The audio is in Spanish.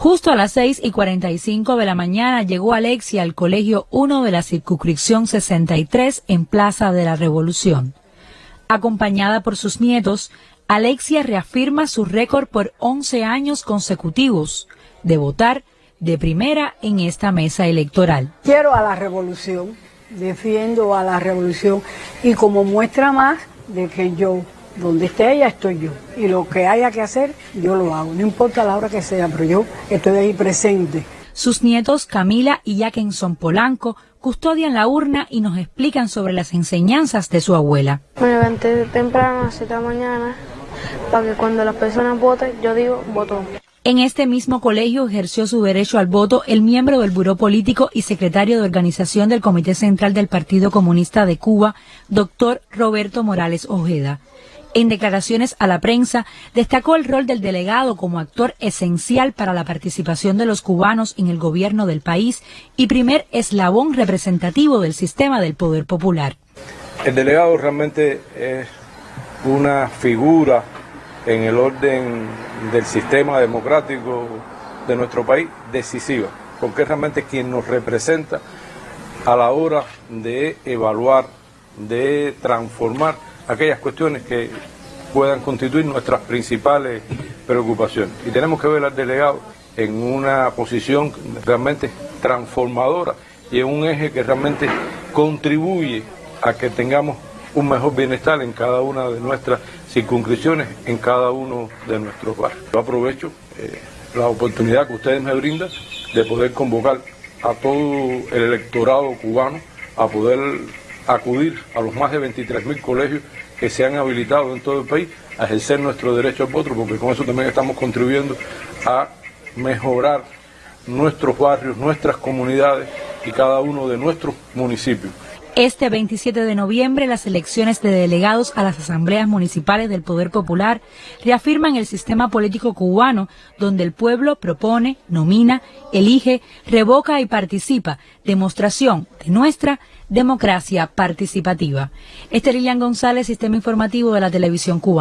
Justo a las 6 y 45 de la mañana llegó Alexia al colegio 1 de la circunscripción 63 en Plaza de la Revolución. Acompañada por sus nietos, Alexia reafirma su récord por 11 años consecutivos de votar de primera en esta mesa electoral. Quiero a la revolución, defiendo a la revolución y como muestra más de que yo donde esté ella estoy yo. Y lo que haya que hacer, yo lo hago. No importa la hora que sea, pero yo estoy ahí presente. Sus nietos Camila y Jackenson Polanco custodian la urna y nos explican sobre las enseñanzas de su abuela. Me levanté temprano, a la mañana, para que cuando las personas voten, yo digo, voto. En este mismo colegio ejerció su derecho al voto el miembro del Buró Político y secretario de organización del Comité Central del Partido Comunista de Cuba, doctor Roberto Morales Ojeda. En declaraciones a la prensa, destacó el rol del delegado como actor esencial para la participación de los cubanos en el gobierno del país y primer eslabón representativo del sistema del poder popular. El delegado realmente es una figura en el orden del sistema democrático de nuestro país decisiva, porque es realmente quien nos representa a la hora de evaluar, de transformar aquellas cuestiones que puedan constituir nuestras principales preocupaciones. Y tenemos que ver al delegado en una posición realmente transformadora y en un eje que realmente contribuye a que tengamos un mejor bienestar en cada una de nuestras circunscripciones, en cada uno de nuestros barrios. Yo aprovecho eh, la oportunidad que ustedes me brindan de poder convocar a todo el electorado cubano a poder acudir a los más de 23.000 colegios que se han habilitado en todo el país a ejercer nuestro derecho al voto, porque con eso también estamos contribuyendo a mejorar nuestros barrios, nuestras comunidades y cada uno de nuestros municipios. Este 27 de noviembre, las elecciones de delegados a las asambleas municipales del Poder Popular reafirman el sistema político cubano, donde el pueblo propone, nomina, elige, revoca y participa, demostración de nuestra democracia participativa. Este Lilian González, Sistema Informativo de la Televisión Cubana.